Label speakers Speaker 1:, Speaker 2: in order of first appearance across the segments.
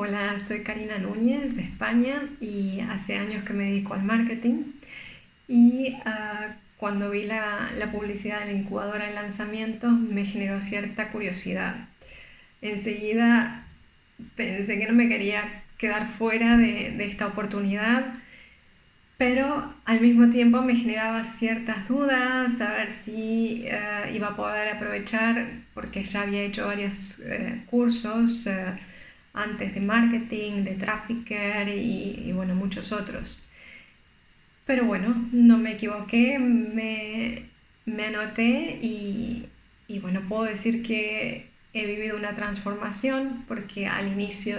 Speaker 1: Hola, soy Karina Núñez de España y hace años que me dedico al marketing y uh, cuando vi la, publicidad de la incubadora de lanzamientos me generó cierta curiosidad. Enseguida pensé que no me quería quedar fuera de, esta oportunidad, pero al mismo tiempo me generaba ciertas dudas, saber si uh, iba a poder aprovechar, porque ya había hecho varios uh, cursos antes de marketing, de trafficker y, bueno, muchos otros. Pero bueno, no me equivoqué, me, me anoté y, y, bueno, puedo decir que he vivido una transformación porque al inicio,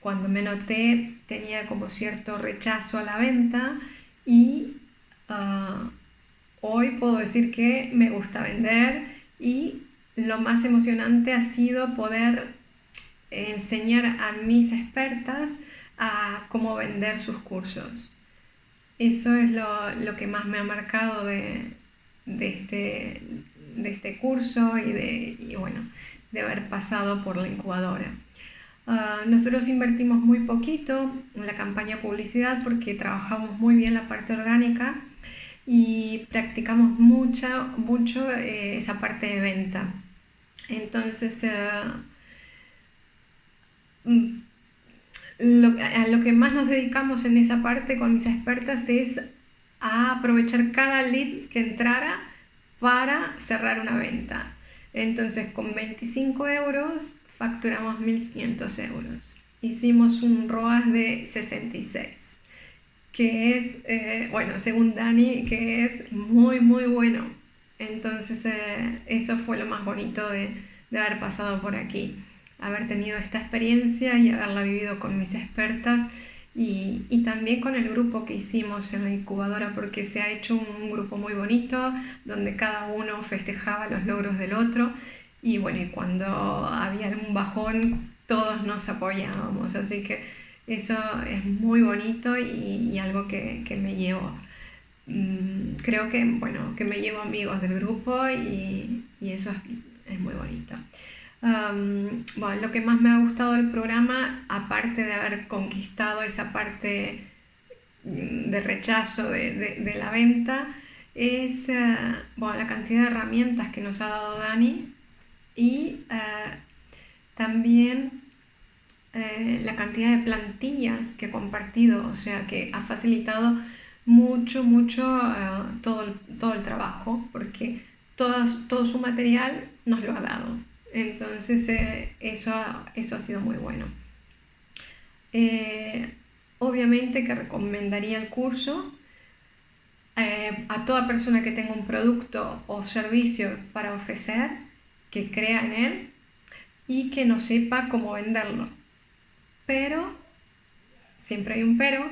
Speaker 1: cuando me anoté, tenía como cierto rechazo a la venta y uh, hoy puedo decir que me gusta vender y lo más emocionante ha sido poder enseñar a mis expertas a cómo vender sus cursos. Eso es lo, que más me ha marcado de, este, de este curso y de, bueno, de haber pasado por la incubadora. Ah, nosotros invertimos muy poquito en la campaña publicidad porque trabajamos muy bien la parte orgánica y practicamos mucha, mucho eh, esa parte de venta. Entonces, eh, lo, a lo que más nos dedicamos en esa parte con mis expertas es a aprovechar cada lead que entrara para cerrar una venta. Entonces con 25 euros facturamos 1.500 euros. Hicimos un ROAS de 66, que es, eh, bueno, según Dani, que es muy, muy bueno. Entonces eh, eso fue lo más bonito de, de haber pasado por aquí haber tenido esta experiencia y haberla vivido con mis expertas y, y, también con el grupo que hicimos en la incubadora porque se ha hecho un grupo muy bonito donde cada uno festejaba los logros del otro y bueno, y cuando había algún bajón todos nos apoyábamos, así que eso es muy bonito y, y algo que, que, me llevo. Mm, creo que, bueno, que me llevo amigos del grupo y, y eso es, es muy bonito bueno, lo que más me ha gustado del programa, aparte de haber conquistado esa parte mm, de rechazo de, de, la venta, es uh, bueno, la cantidad de herramientas que nos ha dado Dani y uh, también uh, la cantidad de plantillas que ha compartido, o sea que ha facilitado mucho, mucho todo, el, todo el trabajo, porque todo, todo su material nos lo ha dado. Entonces eh, eso, eso ha sido muy bueno. Eh, obviamente que recomendaría el curso eh, a toda persona que tenga un producto o servicio para ofrecer, que crea en él y que no sepa cómo venderlo. Pero, siempre hay un pero,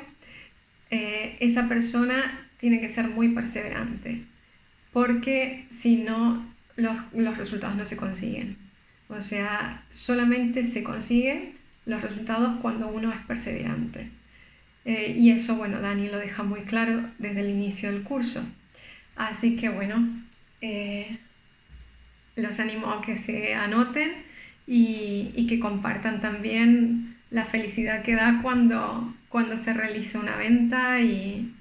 Speaker 1: esa persona tiene que ser muy perseverante, porque si no, los resultados no se consiguen. O sea, solamente se consiguen los resultados cuando uno es perseverante. Eh, y eso, bueno, Dani lo deja muy claro desde el inicio del curso. Así que, bueno, eh, los animo a que se anoten y, que compartan también la felicidad que da cuando, cuando se realiza una venta y,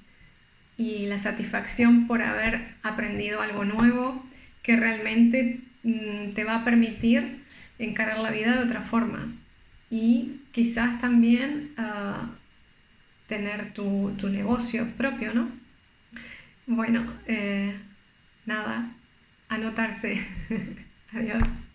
Speaker 1: y la satisfacción por haber aprendido algo nuevo que realmente te va a permitir encarar la vida de otra forma y quizás también uh, tener tu, tu, negocio propio, ¿no? Bueno, eh, nada, anotarse. Adiós.